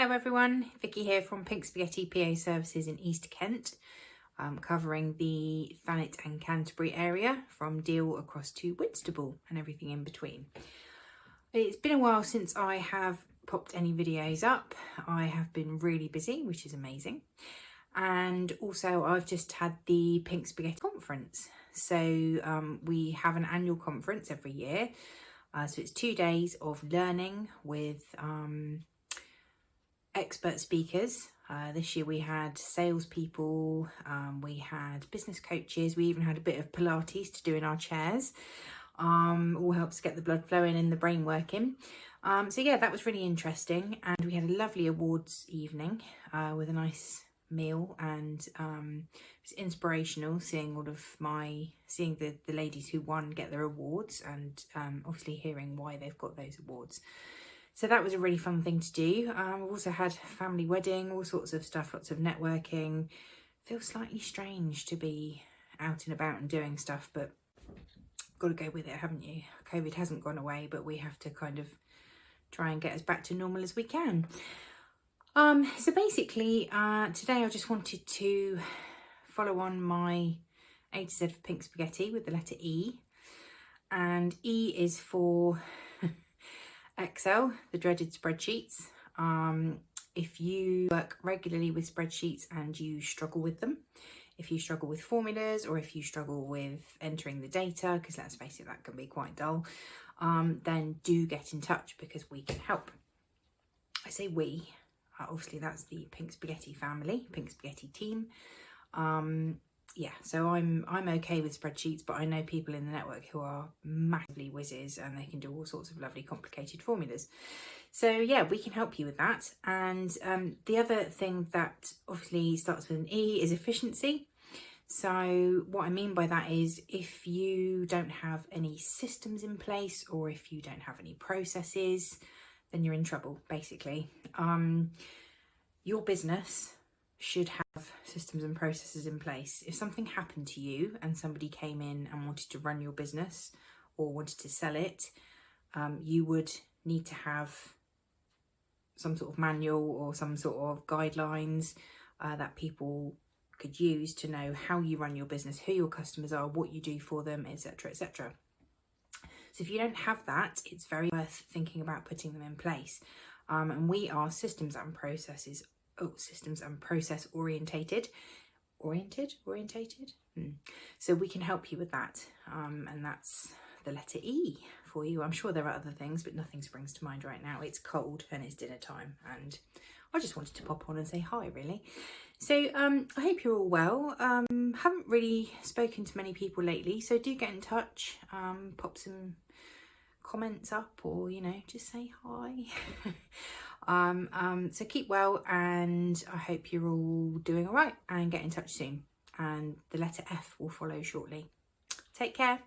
Hello everyone, Vicky here from Pink Spaghetti PA Services in East Kent, um, covering the Thanet and Canterbury area from Deal across to Whitstable and everything in between. It's been a while since I have popped any videos up. I have been really busy, which is amazing. And also I've just had the Pink Spaghetti conference. So um, we have an annual conference every year. Uh, so it's two days of learning with um, expert speakers. Uh, this year we had salespeople, um, we had business coaches, we even had a bit of Pilates to do in our chairs. Um, all helps get the blood flowing and the brain working. Um, so yeah, that was really interesting. And we had a lovely awards evening uh, with a nice meal and um, it was inspirational seeing all of my, seeing the, the ladies who won get their awards and um, obviously hearing why they've got those awards. So that was a really fun thing to do. Um, we've also had family wedding, all sorts of stuff, lots of networking. Feels slightly strange to be out and about and doing stuff, but got to go with it, haven't you? COVID hasn't gone away, but we have to kind of try and get us back to normal as we can. Um, so basically, uh, today I just wanted to follow on my A to Z of Pink Spaghetti with the letter E. And E is for Excel, the dreaded spreadsheets. Um, if you work regularly with spreadsheets and you struggle with them, if you struggle with formulas or if you struggle with entering the data, because let's face it, that can be quite dull, um, then do get in touch because we can help. I say we, uh, obviously that's the Pink Spaghetti family, Pink Spaghetti team. Um, yeah, so I'm I'm okay with spreadsheets, but I know people in the network who are massively whizzes and they can do all sorts of lovely complicated formulas. So yeah, we can help you with that. And um, the other thing that obviously starts with an E is efficiency. So what I mean by that is if you don't have any systems in place or if you don't have any processes, then you're in trouble, basically. Um, your business should have systems and processes in place. If something happened to you and somebody came in and wanted to run your business or wanted to sell it, um, you would need to have some sort of manual or some sort of guidelines uh, that people could use to know how you run your business, who your customers are, what you do for them, etc, etc. So if you don't have that, it's very worth thinking about putting them in place. Um, and we are systems and processes oh, systems and process orientated oriented orientated? Hmm. so we can help you with that um, and that's the letter E for you. I'm sure there are other things but nothing springs to mind right now. It's cold and it's dinner time and I just wanted to pop on and say hi really. So um, I hope you're all well. Um, haven't really spoken to many people lately so do get in touch. Um, pop some comments up or you know just say hi Um, um, so keep well and I hope you're all doing all right and get in touch soon. And the letter F will follow shortly. Take care.